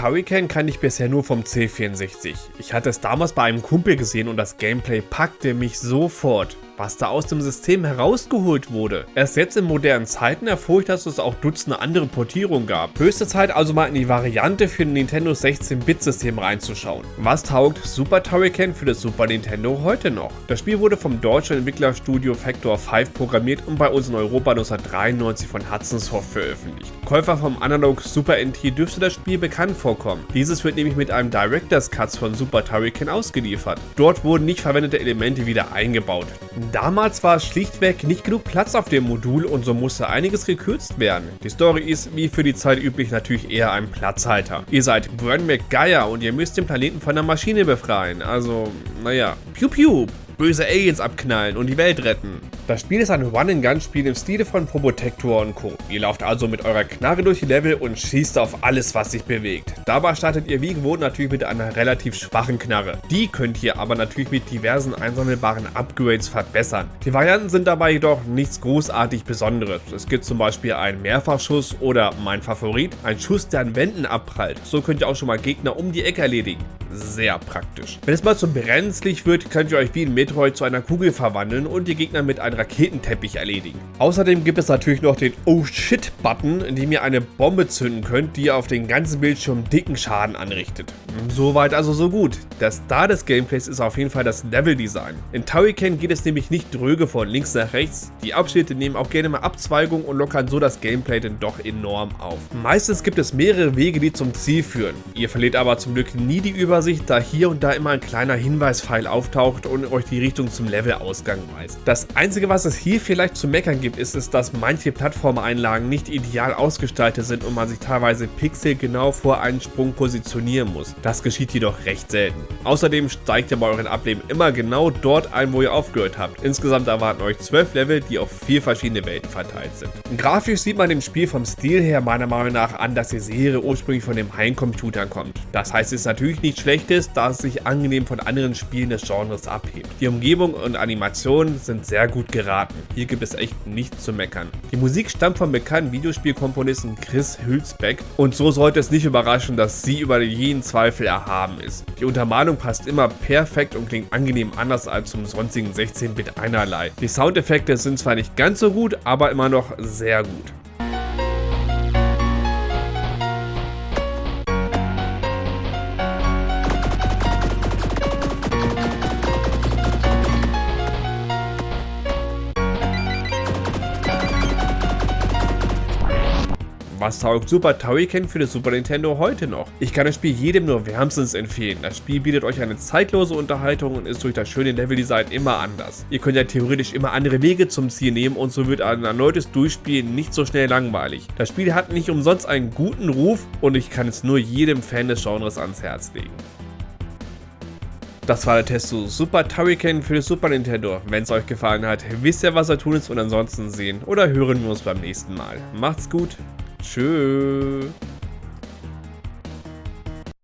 Turrican kann ich bisher nur vom C64. Ich hatte es damals bei einem Kumpel gesehen und das Gameplay packte mich sofort was da aus dem System herausgeholt wurde. Erst jetzt in modernen Zeiten erfuhr ich, dass es auch Dutzende andere Portierungen gab. Höchste Zeit also mal in die Variante für ein Nintendo 16-Bit-System reinzuschauen. Was taugt Super Turrican für das Super Nintendo heute noch? Das Spiel wurde vom deutschen Entwicklerstudio Factor 5 programmiert und bei uns in Europa 1993 von Hudson Soft veröffentlicht. Käufer vom Analog Super NT dürfte das Spiel bekannt vorkommen. Dieses wird nämlich mit einem Director's Cut von Super Turrican ausgeliefert. Dort wurden nicht verwendete Elemente wieder eingebaut. Damals war schlichtweg nicht genug Platz auf dem Modul und so musste einiges gekürzt werden. Die Story ist wie für die Zeit üblich natürlich eher ein Platzhalter. Ihr seid Bern McGuire und ihr müsst den Planeten von der Maschine befreien. Also, naja, piu piu, böse Aliens abknallen und die Welt retten. Das Spiel ist ein Run-and-Gun-Spiel im Stile von Probotector und Co. Ihr lauft also mit eurer Knarre durch die Level und schießt auf alles, was sich bewegt. Dabei startet ihr wie gewohnt natürlich mit einer relativ schwachen Knarre. Die könnt ihr aber natürlich mit diversen einsammelbaren Upgrades verbessern. Die Varianten sind dabei jedoch nichts großartig Besonderes. Es gibt zum Beispiel einen Mehrfachschuss oder mein Favorit, ein Schuss, der an Wänden abprallt. So könnt ihr auch schon mal Gegner um die Ecke erledigen. Sehr praktisch. Wenn es mal zu brenzlig wird, könnt ihr euch wie in Metroid zu einer Kugel verwandeln und die Gegner mit einem Raketenteppich erledigen. Außerdem gibt es natürlich noch den Oh Shit Button, in dem ihr eine Bombe zünden könnt, die auf den ganzen Bildschirm dicken Schaden anrichtet. Soweit also so gut. Der Star des Gameplays ist auf jeden Fall das Level-Design. In Turrican geht es nämlich nicht dröge von links nach rechts. Die Abschnitte nehmen auch gerne mal Abzweigungen und lockern so das Gameplay denn doch enorm auf. Meistens gibt es mehrere Wege, die zum Ziel führen. Ihr verliert aber zum Glück nie die Übersicht, da hier und da immer ein kleiner Hinweispfeil auftaucht und euch die Richtung zum Levelausgang weist. Das einzige, was es hier vielleicht zu meckern gibt, ist es, dass manche Plattformeinlagen nicht ideal ausgestaltet sind und man sich teilweise pixelgenau vor einen Sprung positionieren muss. Das geschieht jedoch recht selten. Außerdem steigt ihr bei euren Ableben immer genau dort ein, wo ihr aufgehört habt. Insgesamt erwarten euch 12 Level, die auf vier verschiedene Welten verteilt sind. Grafisch sieht man dem Spiel vom Stil her meiner Meinung nach an, dass die Serie ursprünglich von dem Heimcomputer kommt. Das heißt, es ist natürlich nicht schlecht ist, da es sich angenehm von anderen Spielen des Genres abhebt. Die Umgebung und Animationen sind sehr gut geraten. Hier gibt es echt nichts zu meckern. Die Musik stammt vom bekannten Videospielkomponisten Chris Hülsbeck und so sollte es nicht überraschen, dass sie über jeden Zweifel erhaben ist. Die Untermalung passt immer perfekt und klingt angenehm anders als zum sonstigen 16-Bit einerlei. Die Soundeffekte sind zwar nicht ganz so gut, aber immer noch sehr gut. Was taugt Super Turrican für das Super Nintendo heute noch? Ich kann das Spiel jedem nur wärmstens empfehlen. Das Spiel bietet euch eine zeitlose Unterhaltung und ist durch das schöne Leveldesign immer anders. Ihr könnt ja theoretisch immer andere Wege zum Ziel nehmen und so wird ein erneutes Durchspielen nicht so schnell langweilig. Das Spiel hat nicht umsonst einen guten Ruf und ich kann es nur jedem Fan des Genres ans Herz legen. Das war der Test zu Super Turrican für das Super Nintendo. Wenn es euch gefallen hat, wisst ihr was er tun ist und ansonsten sehen oder hören wir uns beim nächsten Mal. Macht's gut, Tschüss.